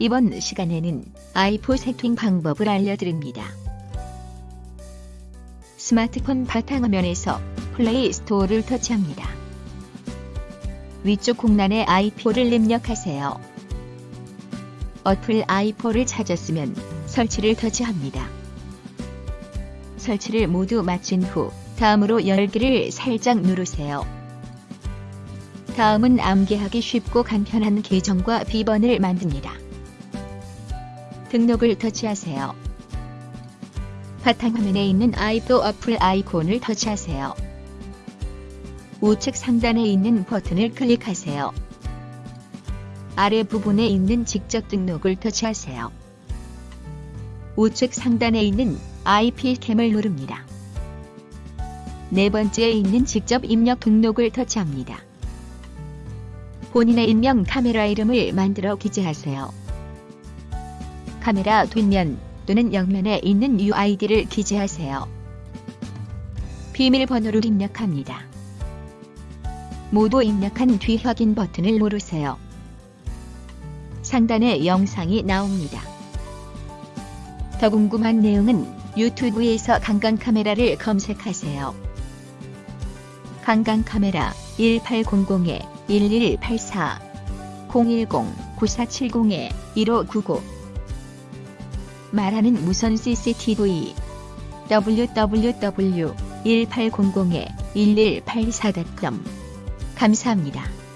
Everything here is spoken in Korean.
이번 시간에는 아이포 세팅 방법을 알려드립니다. 스마트폰 바탕화면에서 플레이 스토어를 터치합니다. 위쪽 공란에 아이포를 입력하세요. 어플 아이포를 찾았으면 설치를 터치합니다. 설치를 모두 마친 후 다음으로 열기를 살짝 누르세요. 다음은 암기하기 쉽고 간편한 계정과 비번을 만듭니다. 등록을 터치하세요. 바탕화면에 있는 아이도 어플 아이콘을 터치하세요. 우측 상단에 있는 버튼을 클릭하세요. 아래 부분에 있는 직접 등록을 터치하세요. 우측 상단에 있는 IP 캠을 누릅니다. 네 번째에 있는 직접 입력 등록을 터치합니다. 본인의 인명 카메라 이름을 만들어 기재하세요. 카메라 뒷면 또는 옆면에 있는 UID를 기재하세요. 비밀번호를 입력합니다. 모두 입력한 뒤 확인 버튼을 누르세요. 상단에 영상이 나옵니다. 더 궁금한 내용은 유튜브에서 강강 카메라를 검색하세요. 강강 카메라 1800-1184 010-9470-1599 말하는 무선 CCTV www.1800-1184.com 감사합니다.